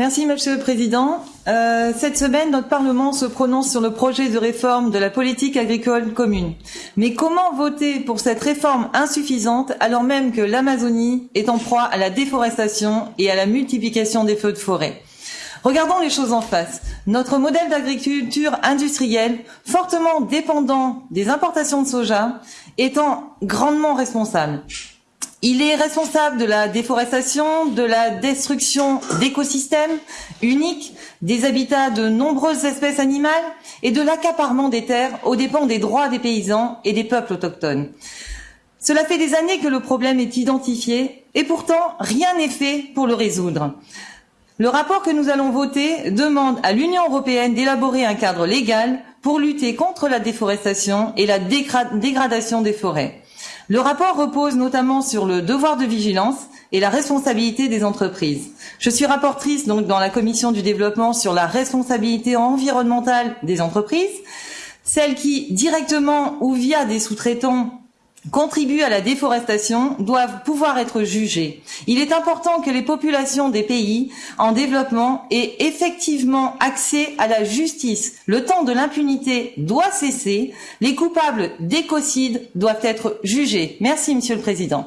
Merci, Monsieur le Président. Euh, cette semaine, notre Parlement se prononce sur le projet de réforme de la politique agricole commune. Mais comment voter pour cette réforme insuffisante alors même que l'Amazonie est en proie à la déforestation et à la multiplication des feux de forêt? Regardons les choses en face. Notre modèle d'agriculture industrielle, fortement dépendant des importations de soja, étant grandement responsable. Il est responsable de la déforestation, de la destruction d'écosystèmes uniques, des habitats de nombreuses espèces animales et de l'accaparement des terres aux dépens des droits des paysans et des peuples autochtones. Cela fait des années que le problème est identifié et pourtant rien n'est fait pour le résoudre. Le rapport que nous allons voter demande à l'Union européenne d'élaborer un cadre légal pour lutter contre la déforestation et la dégradation des forêts. Le rapport repose notamment sur le devoir de vigilance et la responsabilité des entreprises. Je suis rapportrice donc dans la commission du développement sur la responsabilité environnementale des entreprises, celles qui, directement ou via des sous-traitants, contribuent à la déforestation doivent pouvoir être jugées. Il est important que les populations des pays en développement aient effectivement accès à la justice. Le temps de l'impunité doit cesser. Les coupables d'écocide doivent être jugés. Merci, Monsieur le Président.